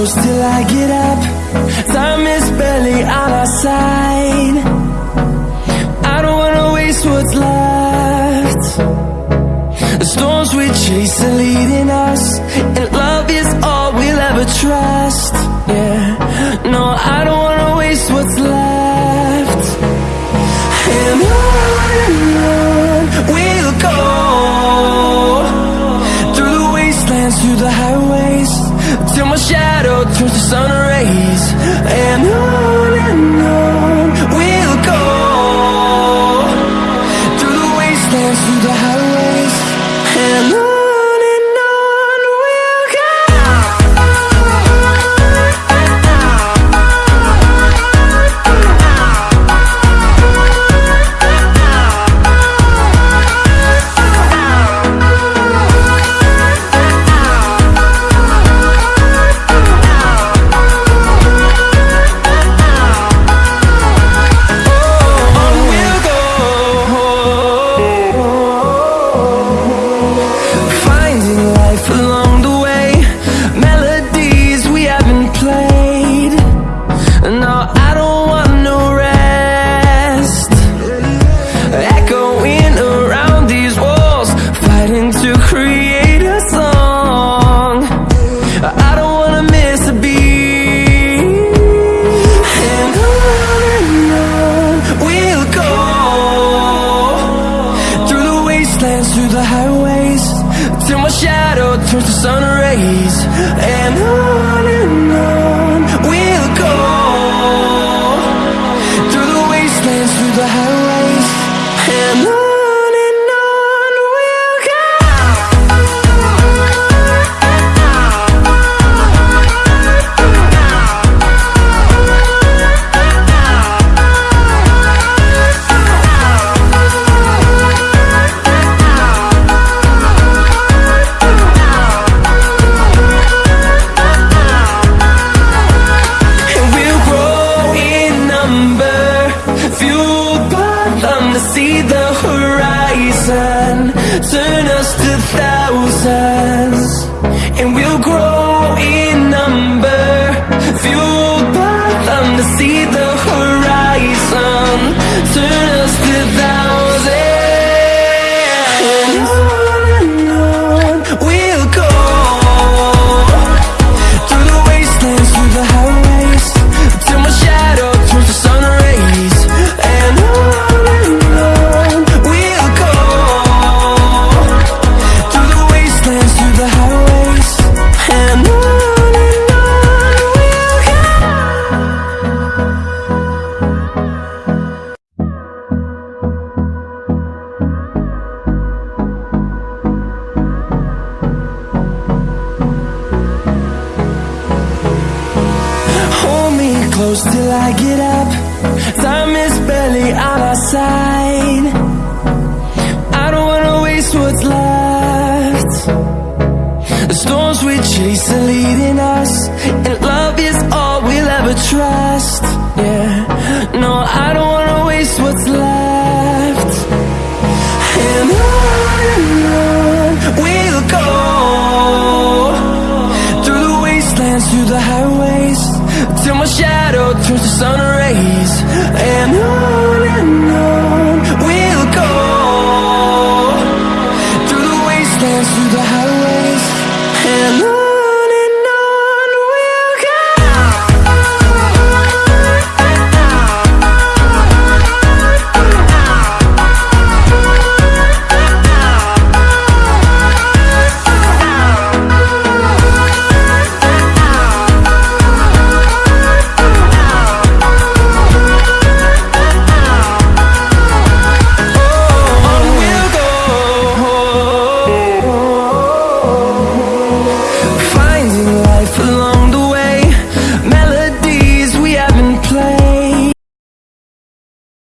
close till I get up. Time is barely on our side. I don't wanna waste what's left. The storms we chase are leading us And love is all we'll ever trust. Yeah. till my shadow turns to sun rays. And on see the horizon. Turn us to thousands And we'll grow close till I get up. Time is barely on our side. I don't wanna waste what's left. The storms we chase are leading us And love is all we'll ever trust.